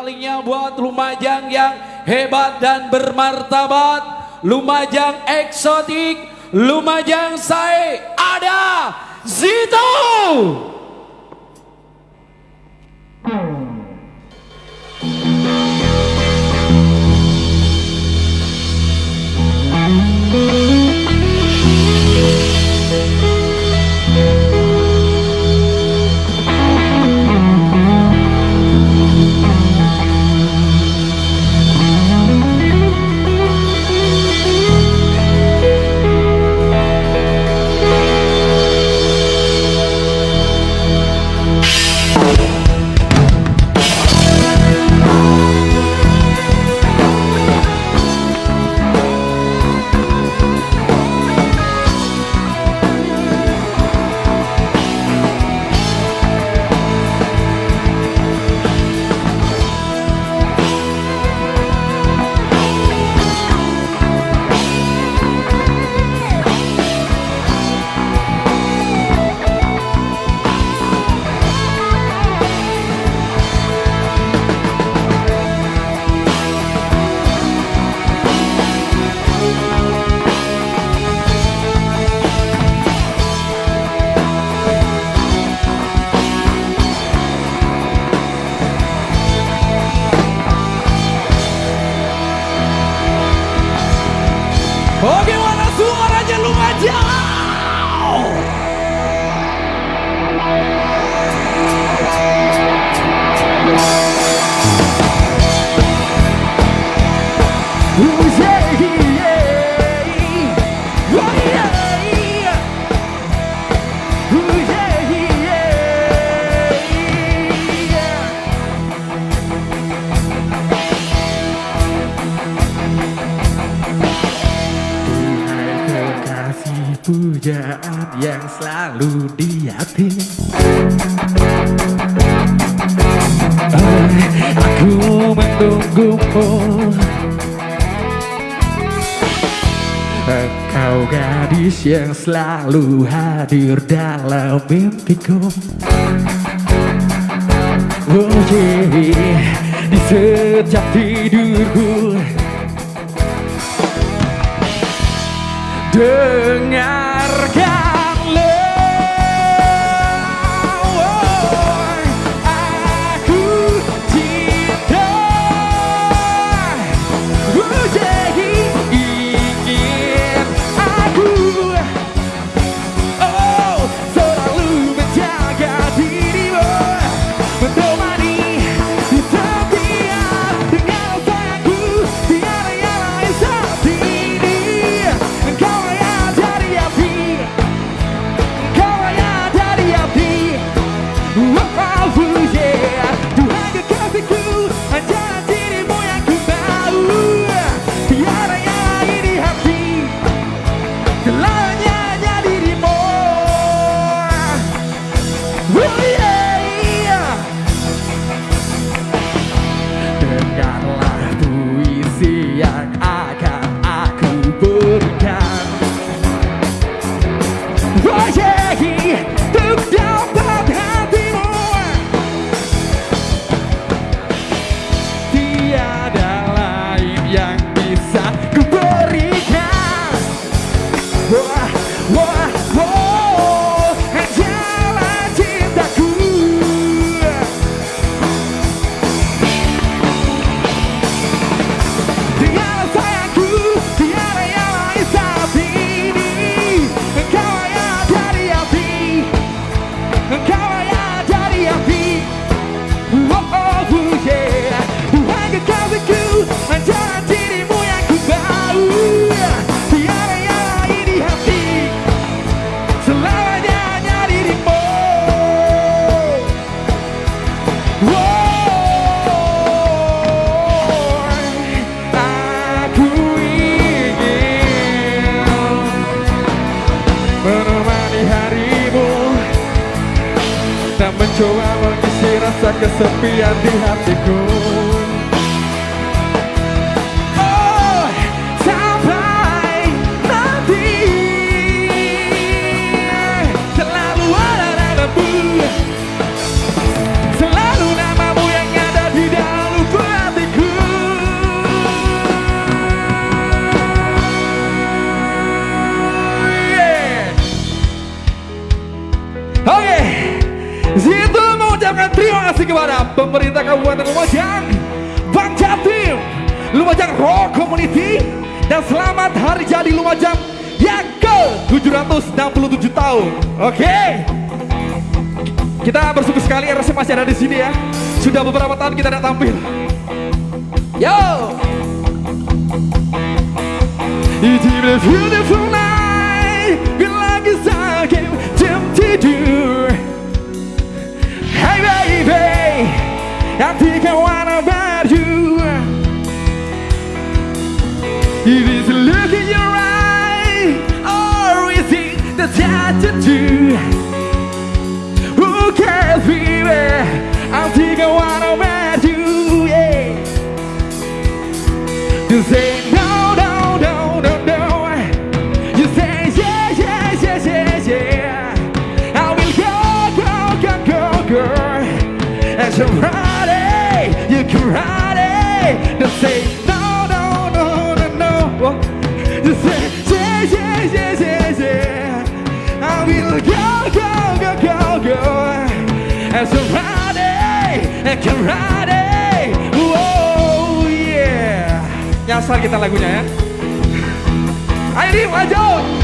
Sekalinya buat Lumajang yang hebat dan bermartabat. Lumajang eksotik, Lumajang saya ada Zito. Hmm. pujaan yang selalu di hati Aku menunggumu. Kau gadis yang selalu hadir dalam mimpiku. Oh yeah, di setiap tidurku. dengarkan. kesepian di hatiku. Pemerintah Kabupaten Lumajang, Bang Jatim, Lumajang Rock Community, dan selamat hari jadi Lumajang yang ke 767 tahun. Oke. Kita bersyukur sekali RSC masih ada di sini ya. Sudah beberapa tahun kita tidak tampil. Yo. It's beautiful the attitude Who cares baby I think I wanna about you Yeah You say no, no, no, no, no. You say yeah, yeah, yeah, yeah, yeah. I will go, go, go, go, go. As you ride it, you can As it, you can ride it. Oh yeah. Nyasar kita lagunya ya. Ayo maju.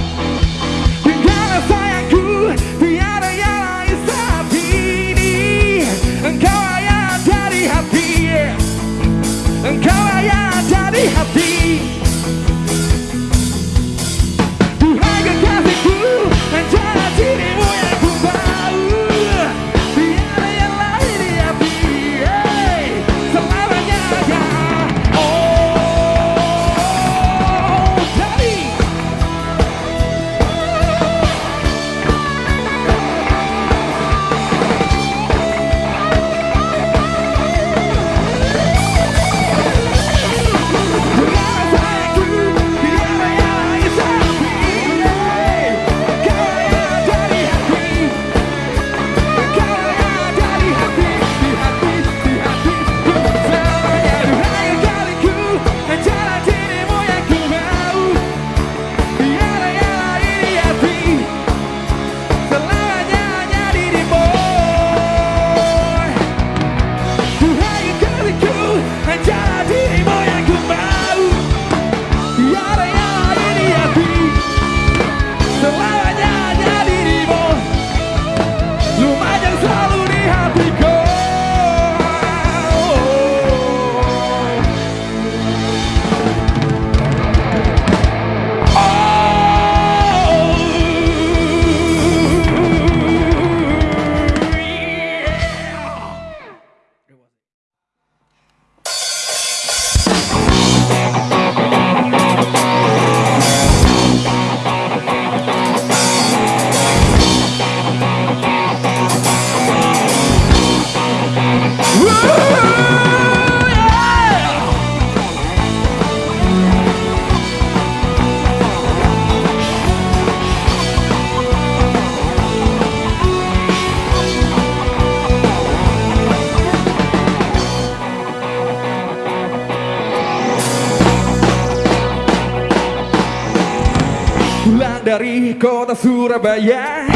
Dari kota Surabaya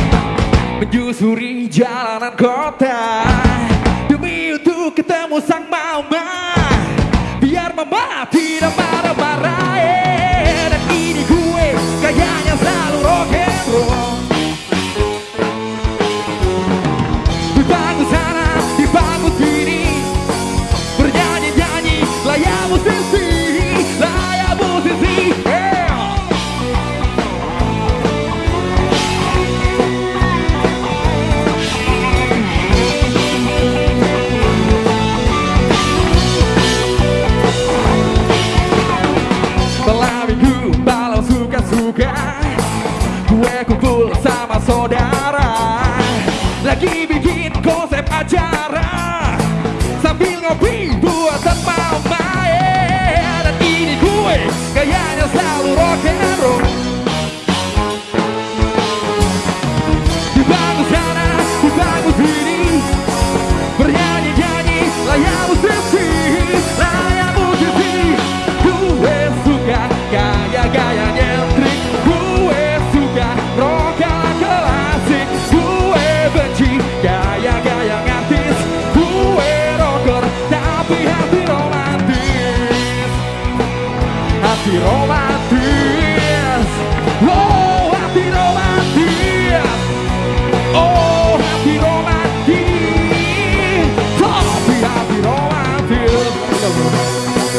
Menyusuri jalanan kota. Demi untuk ketemu sang mama Biar mama tidak marah-marah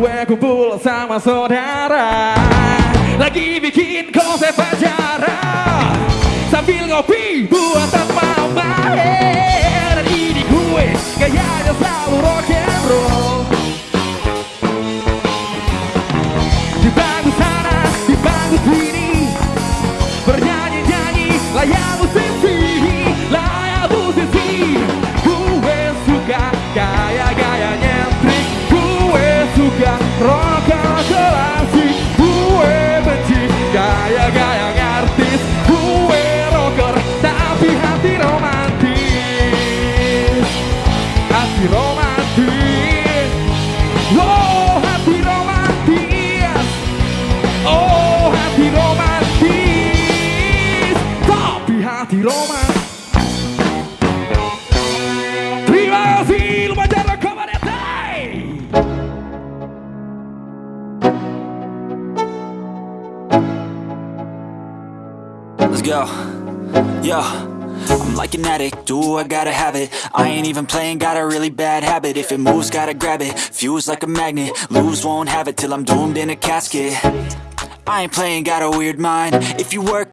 Gue kumpul sama saudara. Lagi bikin konsep acara. Sambil ngopi buatan mama Let's go. Yo. I'm like an addict, do I gotta have it? I ain't even playing, got a really bad habit. If it moves, gotta grab it, fuse like a magnet. Lose, won't have it till I'm doomed in a casket. I ain't playing, got a weird mind. If you work